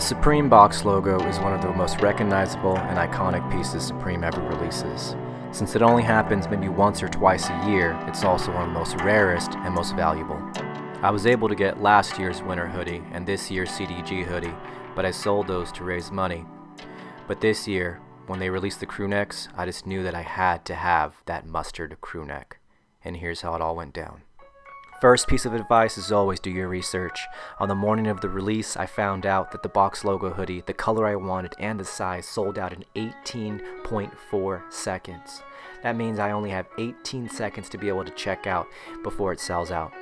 Supreme box logo is one of the most recognizable and iconic pieces Supreme ever releases. Since it only happens maybe once or twice a year, it's also one of the most rarest and most valuable. I was able to get last year's winter hoodie and this year's CDG hoodie, but I sold those to raise money. But this year, when they released the crew necks, I just knew that I had to have that mustard crew neck. And here's how it all went down. First piece of advice is always do your research. On the morning of the release, I found out that the box logo hoodie, the color I wanted and the size sold out in 18.4 seconds. That means I only have 18 seconds to be able to check out before it sells out.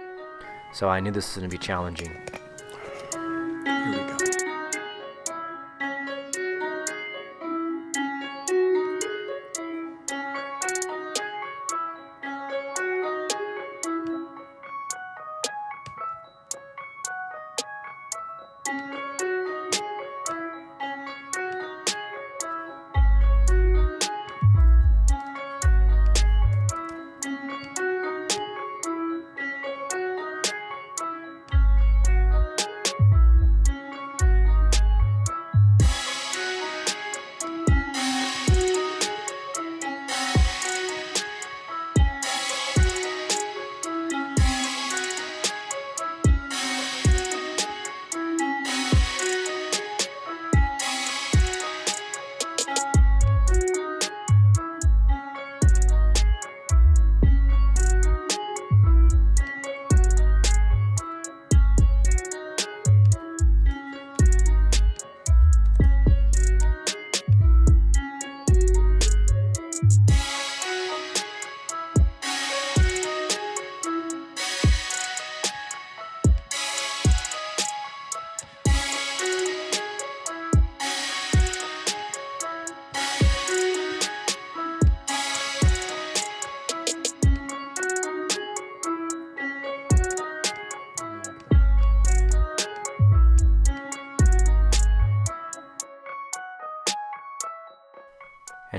So I knew this was going to be challenging.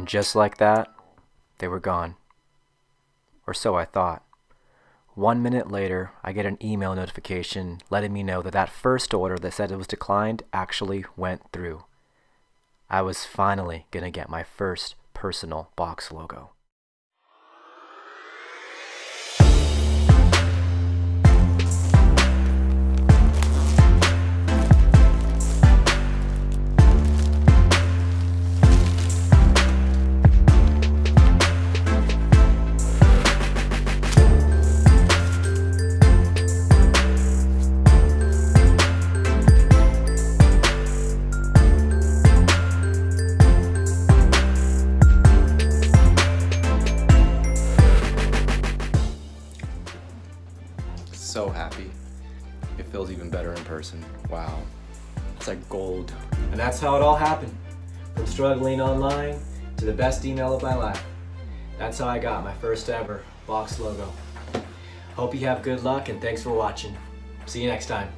And just like that, they were gone. Or so I thought. One minute later, I get an email notification letting me know that that first order that said it was declined actually went through. I was finally gonna get my first personal box logo. So happy. It feels even better in person. Wow. It's like gold. And that's how it all happened. From struggling online to the best email of my life. That's how I got my first ever box logo. Hope you have good luck and thanks for watching. See you next time.